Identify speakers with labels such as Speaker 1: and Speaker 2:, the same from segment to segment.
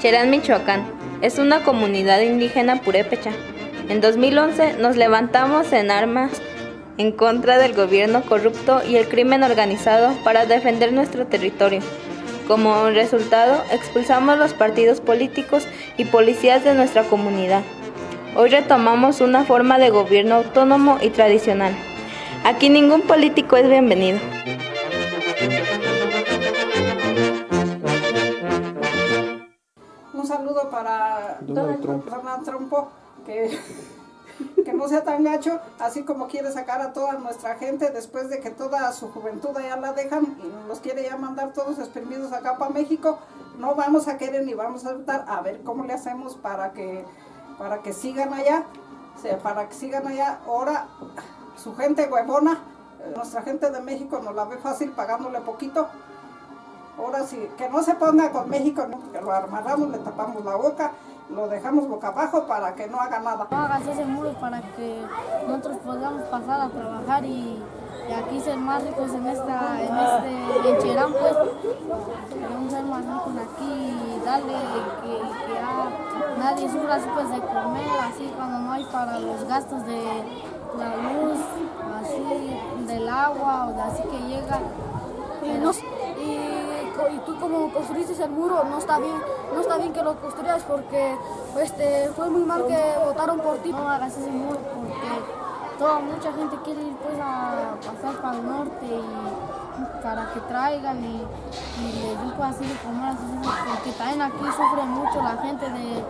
Speaker 1: Cherán, Michoacán, es una comunidad indígena purépecha. En 2011 nos levantamos en armas en contra del gobierno corrupto y el crimen organizado para defender nuestro territorio. Como resultado, expulsamos los partidos políticos y policías de nuestra comunidad. Hoy retomamos una forma de gobierno autónomo y tradicional. Aquí ningún político es bienvenido.
Speaker 2: Un saludo para
Speaker 3: Donald Trump.
Speaker 2: Donald Trump, que, que no sea tan gacho, así como quiere sacar a toda nuestra gente después de que toda su juventud ya la dejan y los quiere ya mandar todos exprimidos acá para México. No vamos a querer ni vamos a aceptar a ver cómo le hacemos para que, para que sigan allá, o sea, para que sigan allá. Ahora, su gente huevona, nuestra gente de México nos la ve fácil pagándole poquito. Ahora sí, que no se ponga con México, que lo amarramos, le tapamos la boca, lo dejamos boca abajo para que no haga nada.
Speaker 4: No hagas ese muro para que nosotros podamos pasar a trabajar y, y aquí ser más ricos en esta, en este, en Cherán pues. Queremos ser más ricos aquí y darle que, que a nadie sufra así pues de comer, así cuando no hay para los gastos de la luz, así del agua o de así que llega. Y, y tú como construiste el muro no está bien, no está bien que lo construyas porque este, fue muy mal que votaron por ti. No hagas ese muro porque toda mucha gente quiere ir pues a pasar para el norte y para que traigan y, y les así de comer así, porque también aquí sufre mucho la gente de,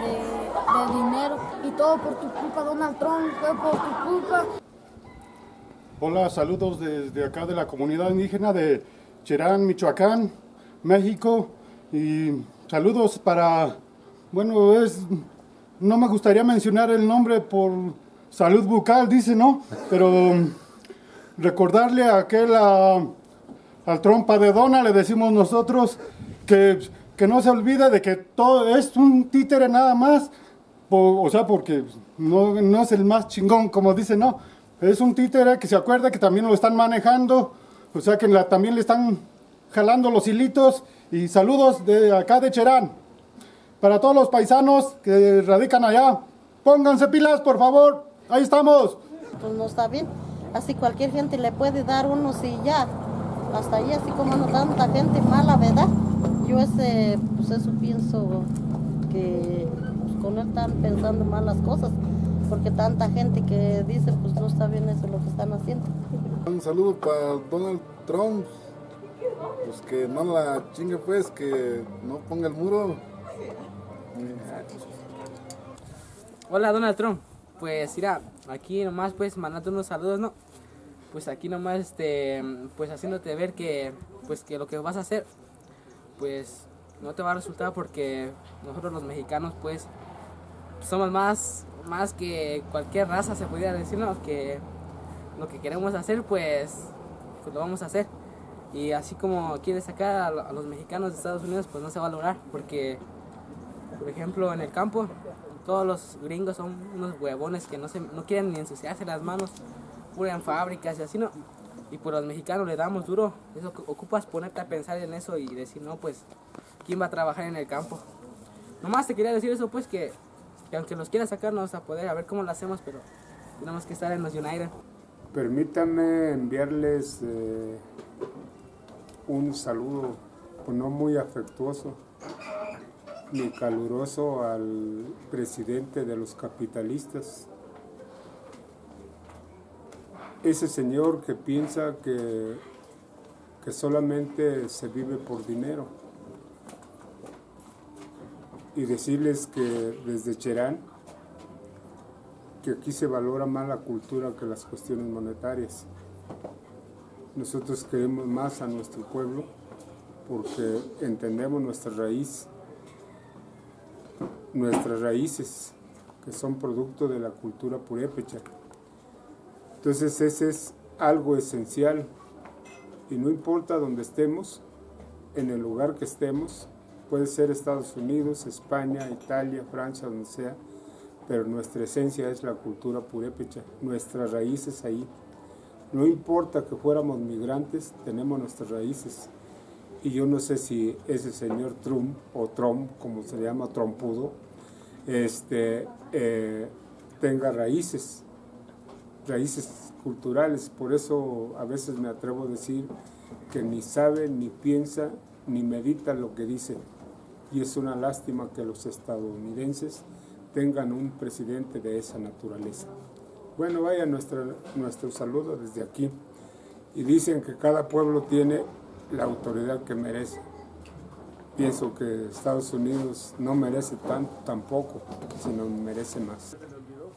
Speaker 4: de, de dinero y todo por tu culpa Donald Trump, fue por tu culpa.
Speaker 3: Hola, saludos desde acá de la comunidad indígena de Cherán, Michoacán, México. Y saludos para, bueno, es, no me gustaría mencionar el nombre por salud bucal, dice, ¿no? Pero mm, recordarle a aquel, a- al trompa de dona, le decimos nosotros, que, que no se olvide de que todo es un títere nada más. Po- o sea, porque no, no es el más chingón, como dice, no. Es un títere que se acuerda que también lo están manejando, o sea que también le están jalando los hilitos. Y saludos de acá de Cherán. Para todos los paisanos que radican allá, pónganse pilas, por favor. Ahí estamos.
Speaker 5: pues no está bien. Así cualquier gente le puede dar unos y ya. Hasta ahí, así como no tanta gente mala, ¿verdad? Yo ese, pues eso pienso que pues, con él están pensando malas cosas. Porque tanta gente que dice, pues no está bien eso lo que están haciendo.
Speaker 6: Un saludo para Donald Trump. Pues que no la chingue pues, que no ponga el muro.
Speaker 7: Hola Donald Trump, pues mira, aquí nomás pues mandando unos saludos, ¿no? Pues aquí nomás este, pues haciéndote ver que pues que lo que vas a hacer pues no te va a resultar porque nosotros los mexicanos pues somos más más que cualquier raza se pudiera decir, ¿no? Que lo que queremos hacer pues, pues lo vamos a hacer. Y así como quieres sacar a, lo- a los mexicanos de Estados Unidos pues no se va a lograr porque por ejemplo, en el campo, todos los gringos son unos huevones que no, se, no quieren ni ensuciarse las manos, pura en fábricas y así, ¿no? Y por los mexicanos le damos duro. Eso ocu- ocupas ponerte a pensar en eso y decir, no, pues, ¿quién va a trabajar en el campo? Nomás te quería decir eso, pues, que, que aunque los quieran sacar, no vamos a poder, a ver cómo lo hacemos, pero tenemos que estar en los United.
Speaker 8: Permítanme enviarles eh, un saludo, pues no muy afectuoso ni caluroso al presidente de los capitalistas. Ese señor que piensa que, que solamente se vive por dinero. Y decirles que desde Cherán, que aquí se valora más la cultura que las cuestiones monetarias. Nosotros queremos más a nuestro pueblo porque entendemos nuestra raíz, nuestras raíces, que son producto de la cultura purépecha. Entonces ese es algo esencial y no importa dónde estemos, en el lugar que estemos, Puede ser Estados Unidos, España, Italia, Francia, donde sea, pero nuestra esencia es la cultura purépecha, nuestras raíces ahí. No importa que fuéramos migrantes, tenemos nuestras raíces. Y yo no sé si ese señor Trump, o Trump, como se llama, trompudo, este, eh, tenga raíces, raíces culturales. Por eso a veces me atrevo a decir que ni sabe, ni piensa, ni medita lo que dice. Y es una lástima que los estadounidenses tengan un presidente de esa naturaleza. Bueno, vaya nuestro, nuestro saludo desde aquí. Y dicen que cada pueblo tiene la autoridad que merece. Pienso que Estados Unidos no merece tanto tampoco, sino merece más.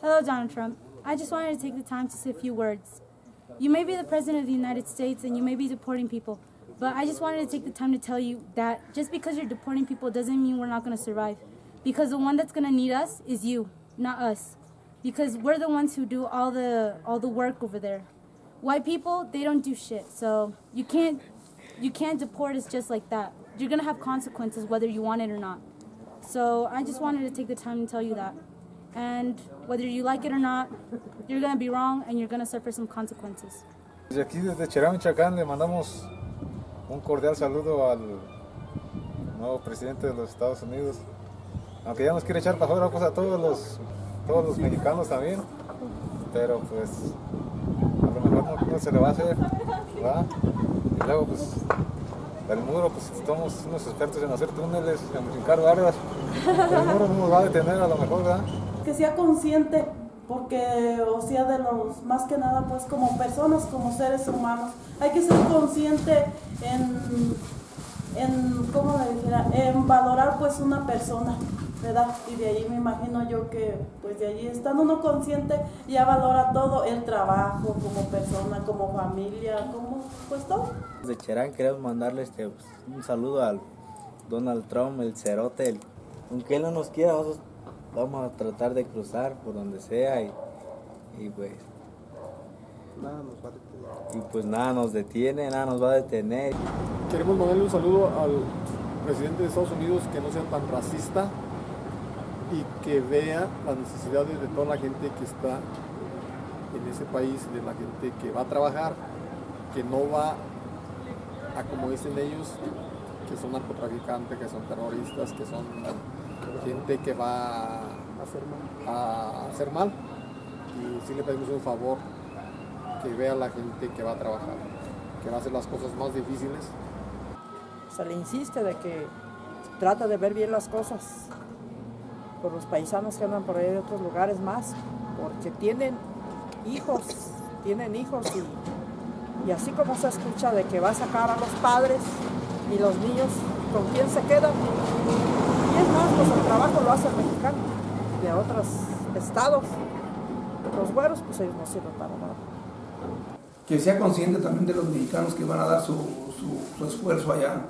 Speaker 9: Hello, Donald Trump. I just wanted to take the time to say a few words. You may be the President of the United States and you may be deporting people, but I just wanted to take the time to tell you that just because you're deporting people doesn't mean we're not going to survive. Because the one that's going to need us is you, not us. Because we're the ones who do all the all the work over there. White people, they don't do shit. So you can't you can't deport us just like that. You're going to have consequences whether you want it or not. So I just wanted to take the time to tell you that. And whether you like it or not, you're going to be wrong and you're going to suffer some consequences.
Speaker 10: Desde aquí, desde Cherán, le mandamos un cordial saludo al nuevo presidente de los Estados Unidos. Aunque ya nos quiere echar para afuera pues, a todos los, todos los mexicanos también. Pero pues a lo mejor no, se le va a hacer. Y luego pues el muro, pues somos unos expertos en hacer túneles, en brincar bardas. El muro no nos va a detener a lo mejor, ¿verdad?
Speaker 11: que sea consciente, porque, o sea, de los, más que nada, pues como personas, como seres humanos, hay que ser consciente en, en ¿cómo? En valorar pues una persona, ¿verdad? Y de ahí me imagino yo que, pues de allí estando uno consciente, ya valora todo, el trabajo como persona, como familia, como, pues todo.
Speaker 12: De Cherán queremos mandarle este, pues, un saludo al Donald Trump, el cerote, el- aunque él no nos quiera, nosotros vamos a tratar de cruzar por donde sea y, y pues y pues nada nos detiene, nada nos va a detener.
Speaker 13: Queremos mandarle un saludo al presidente de Estados Unidos que no sea tan racista y que vea las necesidades de toda la gente que está en ese país, de la gente que va a trabajar, que no va a, como dicen ellos, que son narcotraficantes, que son terroristas, que son gente que va a hacer mal. Y sí le pedimos un favor, que vea la gente que va a trabajar, que va a hacer las cosas más difíciles
Speaker 2: Se le insiste de que trata de ver bien las cosas por los paisanos que andan por ahí de otros lugares más, porque tienen hijos, tienen hijos y, así como se escucha de que va a sacar a los padres y los niños, ¿con quién se quedan? Y es más, pues el trabajo lo hace el mexicano de otros estados. Los güeros, pues ellos no sirven para nada.
Speaker 14: que sea consciente también de los mexicanos que van a dar su esfuerzo allá,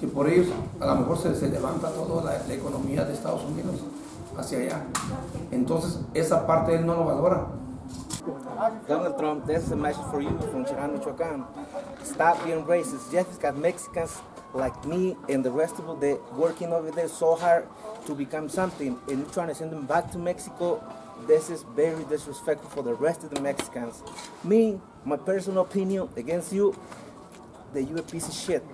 Speaker 14: que por ellos a lo mejor se, se levanta toda la, la economía de Estados Unidos hacia allá. Entonces esa parte él no lo valora.
Speaker 12: Donald Trump, this is a message for you from Cherán, Michoacán. Stop being racist. Just got Mexicans like me and the rest of them working over there so hard to become something and you're trying to send them back to Mexico. This is very disrespectful for the rest of the Mexicans. Me, my personal opinion against you, that you a piece of shit.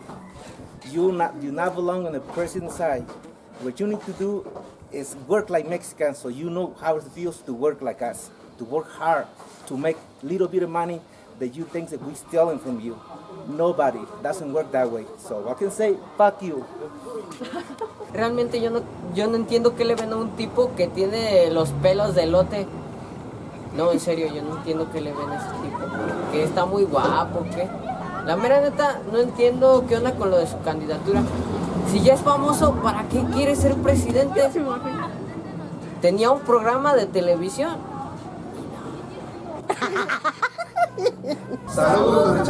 Speaker 12: You not you not belong on the president's side. What you need to do is work like Mexicans so you know how it feels to work like us, to work hard, to make little bit of money that you think that we stealing from you. Nobody doesn't work that way. So I can say, fuck you.
Speaker 15: Realmente yo no, yo no entiendo qué le ven a un tipo que tiene los pelos de lote. No, en serio, yo no entiendo qué le ven a ese tipo. Que está muy guapo, ¿qué? La mera neta, no entiendo qué onda con lo de su candidatura. Si ya es famoso, ¿para qué quiere ser presidente? Tenía un programa de televisión.
Speaker 14: Saludos.